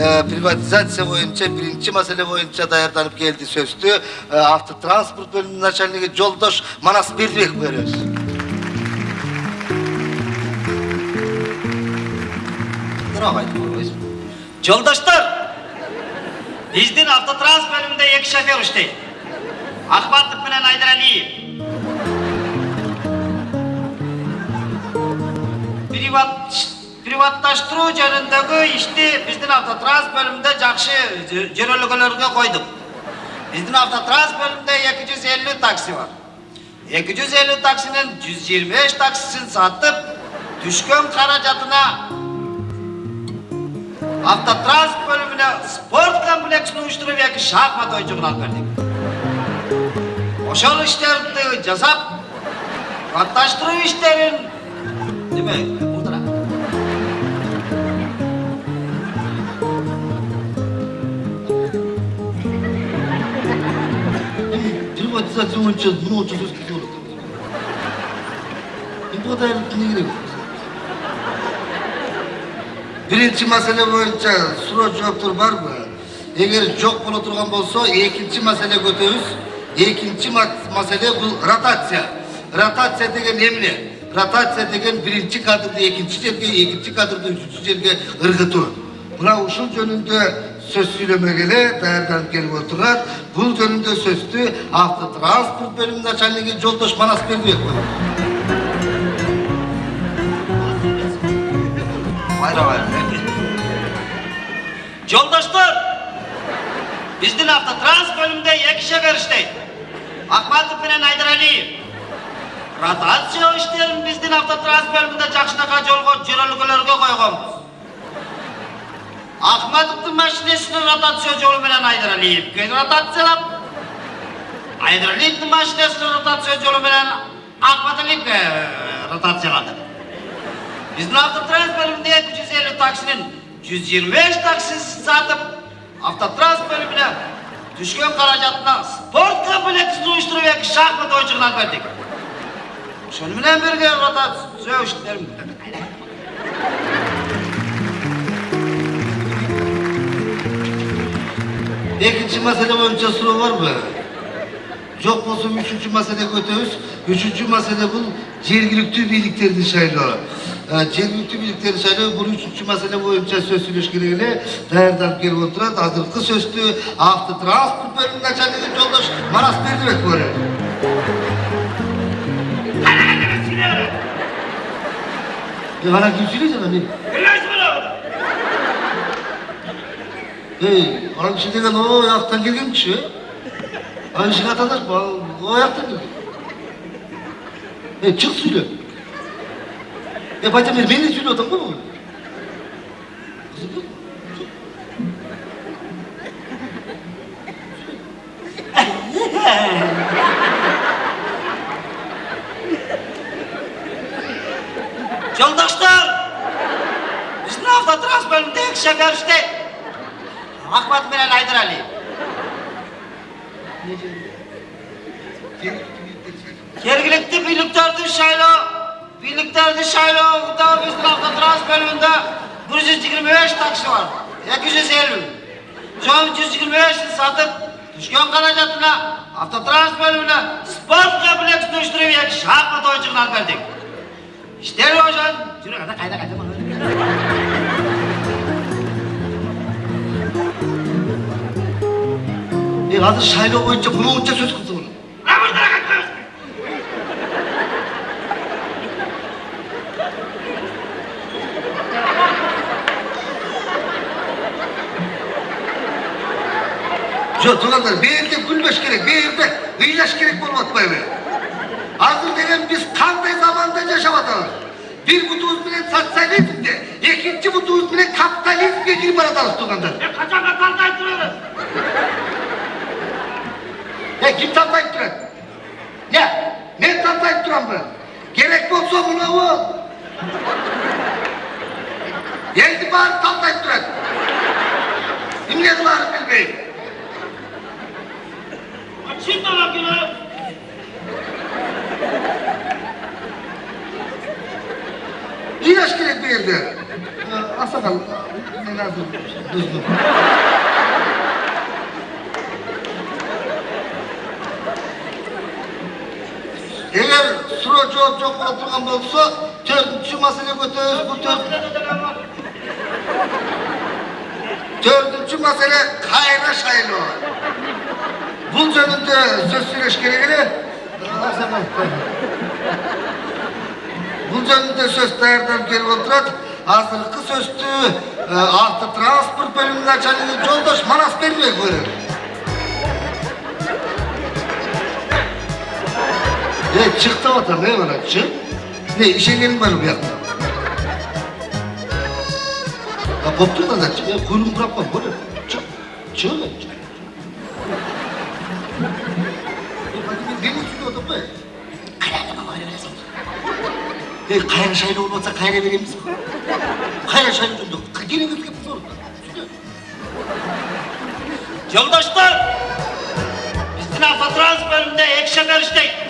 приватизация боюнча биринчи маселе боюнча даярданып келди сөздү автотранспорт бөлүмүнүн начальниги жолдош манас бердибеков беребиз бирок айтып жолдоштор биздин автотранспорт бөлүмүндө эки шофер иштейт акматов менен айдаралиев приват жөнүндөгү ишти биздин автотранс бөлүмүндө жакшы жö- жөнөлгөлөргө койдук. Биздин автотранс бөлүмүндө 250 такси бар. 250 таксинин 125 таксисин сатып, түшкөн каражатына Автотранс бөлümüne spor kompleksini uyuşturup iki şahmat oyunculuğunu alıp verdik. Oşol işlerini jasap, katlaştırуу işlerin... Değil söz kisi olur. Bu kadar ne gerek? Birinci mesele boyunca soru cevaptır var mı? Eğer çok bula turgan bolsa, ikinci mesele götürüz. İkinci mesele bu rotatsiya. Rotatsiya degen emne? Rotatsiya degen birinci kadırda ikinci жерге, ikinci kadırda üçüncü жерге ırgıtı. Buna uşul жөнүндө söz söylemegele dayanıp gelip oturar. Bu жөнүндө sözdü Автотранспорт бөлümünün начальниги Жолдош Манас Бердибек koyuyor. Hayra hayra. Жолдоштор, биздин автотранс бөлүмүндө эки шофер иштейт. Акматов менен Айдаралиев. Ротация иштерин биздин автотранс бөлүмүндө жакшынака жолго жөнөлгөлөргө койгонбуз. ахмадовтың машинесін ротация жолыменен айдыралиевке ротациялап айдыралиевтің машинесін ротация жолыменен ахмадалиевке ротациялады біздің автотранспортінде екі жүз елу таксинин жүз беш таксисін сатып автотранс бөліміне түшкен қаражатынан спорт комплексін ұйыштырып екі шахмат ойыншығынан бердік шоныменен бірге ротация ikinci mesele boyunca soru var mı? Çok olsun üçüncü mesele götürüz. Üçüncü mesele bu cergilikli birliklerini sayılıyor. Cergilikli birliklerini sayılıyor. Bu üçüncü mesele boyunca söz ilişkileriyle dayardan gelip oturan hazırlıklı sözlü avtotransport bölümünün açarlığı yoldaş Maras Berdimek var. Hadi hadi ben sinirlerim. Ya bana kim söyleyecek hani? Hey, onun için degen o ayaktan gelgen kişi. Aynı şey vatandaş bu, o ayaktan gelgen. Hey, çık söyle. E bacım beni söyle otan bu mu? Kızım yok. Yoldaşlar! Bizim Avtotrans bölümünde Akbat Bilal Haydar Ali. Yergilikli birliklerdi Şaylo. Birliklerdi Şaylo. Kudağı bizden Alcatraz bölümünde 125 taksi var. 250. John 125 satıp düşkün kalacatına Avtotranz bölümüne sport kompleksi dönüştürüp şahmat oyuncular verdik. İşte hocam. Şuraya kadar kayda kayda bana. азыр 사이로 보이죠? 그럼 сөз 죄송스러워. 라고 따라갈 거야. жоқ тұрғандар берде гүлбеш керек берде ыйлаш керек болып жатпайбы азыр деген біз қандай заманда жашап атабыз бир бутубуз менен социализмде, экинчи бутубуз менен капитализмге кирип баратабыз тургандар качанга тартайып турабыз Ya kim tatlayıp duran? Ya ne tatlayıp duran bu? Gerek olsa buna o. Geldi bari tatlayıp duran. Kimle kılarım bilmeyin. Açın da bakıyorlar. İlaç gerek bir yerde. Asakal, ne lazım? Düzgün. жауап жоқ бола тұрған болса төртінші мәселе көтеріз бұл төртінші мәселе қайра шайлау бұл жөнінде сөз сөйлеш керек еді бұл жөнінде сөз даярдан келіп отырады азыркы сөздү автотранспорт бөлімінің начальнигі жолдош манас бербек Ne çıktı vatan ne var çık? Ne işe gelin var bu yakta. Ya koptur da zaten ya kuyruğunu bırakma böyle. Çık. Çık lan çık. Deniz tutuyor da böyle. Kaynağı baba öyle sen. Ne kaynağı şahin olmasa kaynağı vereyim misin? Kaynağı şahin tuttu. Yine götür yapıp zor. Yoldaşlar! Biz sınav faturanız bölümünde ekşe verişteyiz.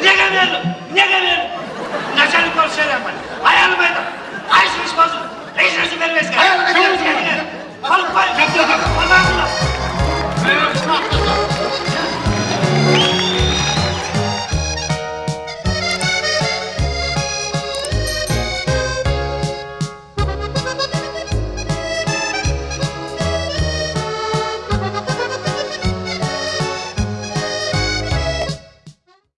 неге бердім неге бердім начальник болып істер едім аяным айтам айшығыш болсын ешнәрсе бермеске